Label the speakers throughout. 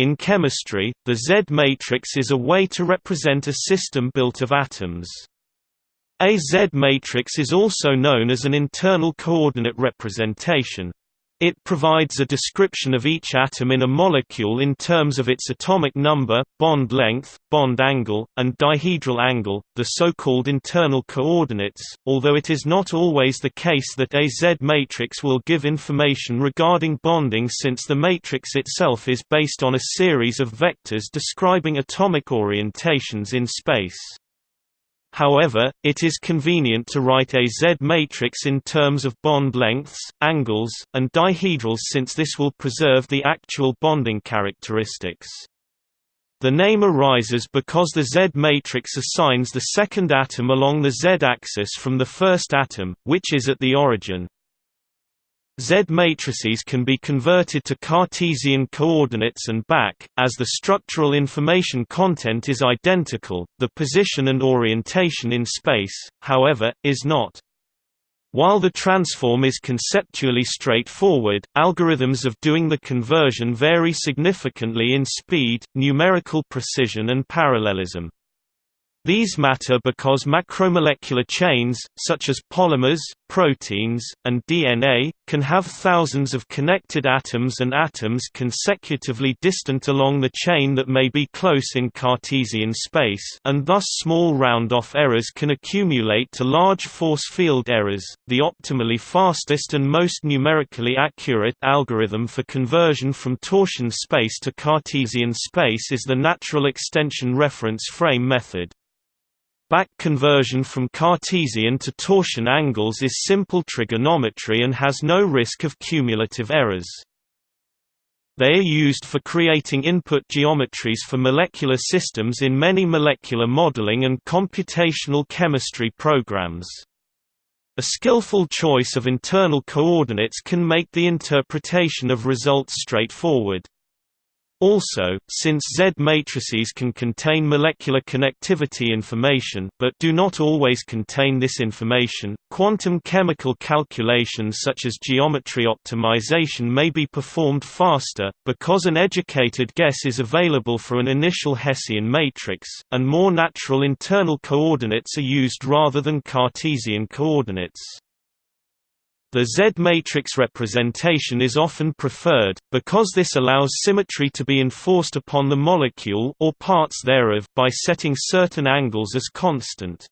Speaker 1: In chemistry, the Z matrix is a way to represent a system built of atoms. A Z matrix is also known as an internal coordinate representation. It provides a description of each atom in a molecule in terms of its atomic number, bond length, bond angle, and dihedral angle, the so-called internal coordinates, although it is not always the case that a Z matrix will give information regarding bonding since the matrix itself is based on a series of vectors describing atomic orientations in space. However, it is convenient to write a Z matrix in terms of bond lengths, angles, and dihedrals since this will preserve the actual bonding characteristics. The name arises because the Z matrix assigns the second atom along the Z-axis from the first atom, which is at the origin. Z matrices can be converted to Cartesian coordinates and back, as the structural information content is identical, the position and orientation in space, however, is not. While the transform is conceptually straightforward, algorithms of doing the conversion vary significantly in speed, numerical precision and parallelism. These matter because macromolecular chains, such as polymers, proteins, and DNA, can have thousands of connected atoms and atoms consecutively distant along the chain that may be close in Cartesian space and thus small round-off errors can accumulate to large force field errors. The optimally fastest and most numerically accurate algorithm for conversion from torsion space to Cartesian space is the natural extension reference frame method. Back conversion from Cartesian to torsion angles is simple trigonometry and has no risk of cumulative errors. They are used for creating input geometries for molecular systems in many molecular modeling and computational chemistry programs. A skillful choice of internal coordinates can make the interpretation of results straightforward. Also, since Z matrices can contain molecular connectivity information but do not always contain this information, quantum chemical calculations such as geometry optimization may be performed faster, because an educated guess is available for an initial Hessian matrix, and more natural internal coordinates are used rather than Cartesian coordinates. The Z-matrix representation is often preferred, because this allows symmetry to be enforced upon the molecule or parts thereof by setting certain angles as constant.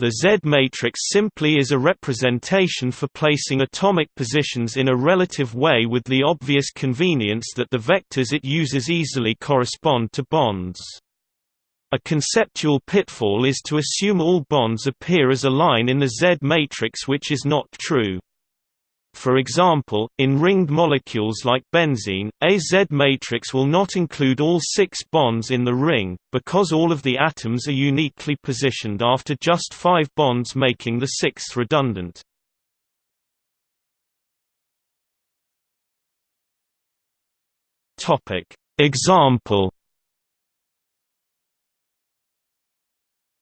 Speaker 1: The Z-matrix simply is a representation for placing atomic positions in a relative way with the obvious convenience that the vectors it uses easily correspond to bonds. A conceptual pitfall is to assume all bonds appear as a line in the Z matrix which is not true. For example, in ringed molecules like benzene, a Z matrix will not include all six bonds in the ring, because all of the atoms are uniquely positioned after just five bonds making the sixth redundant. Example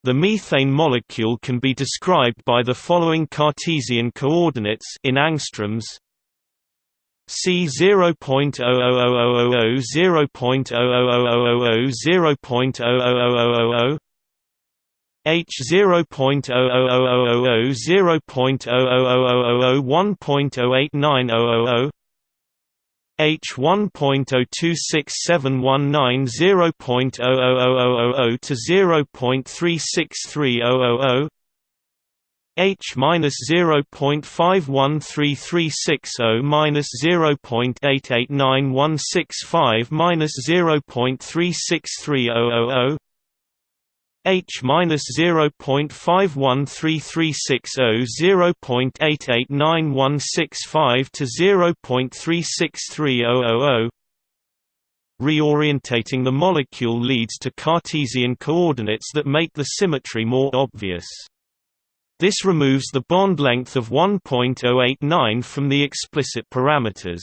Speaker 1: The methane molecule can be described by the following Cartesian coordinates in angstroms C 0.00000 0.00000 0.00000 H 0.00000 0.00000 1.08900 H 1.0267190.00000 to 0.363000 H minus 0.513360 minus 0.889165 minus 0.363000 H minus zero point five one three three six zero zero point eight eight nine one six five to zero point three six three zero zero zero. Reorientating the molecule leads to Cartesian coordinates that make the symmetry more obvious. This removes the bond length of 1.089 from the explicit parameters.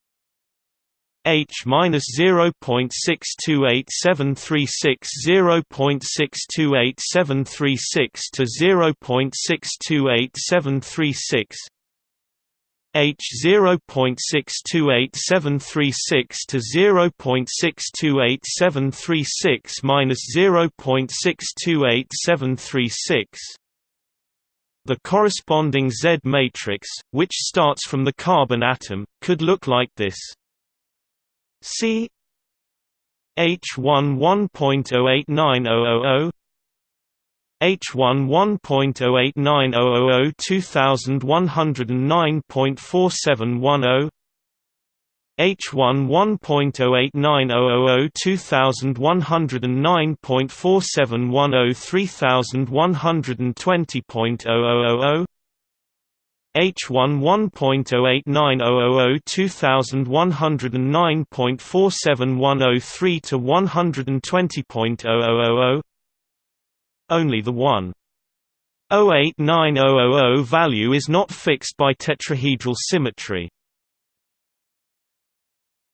Speaker 1: H minus zero point six two eight seven three six zero point six two eight seven three six to zero point six two eight seven three six H zero point six two eight seven three six to zero point six two eight seven three six minus zero point six two eight seven three six the corresponding Z matrix, which starts from the carbon atom, could look like this. C H one one point oh eight nine oh oh oh H one one point oh eight nine oh oh oh two thousand one hundred and nine point four seven one oh H one one point oh eight nine oh oh oh two thousand one hundred and nine point four seven one oh three thousand one hundred and twenty point oh oh oh oh H11.089000 2109.47103 to 120.0000 Only the 1 08900 value is not fixed by tetrahedral symmetry.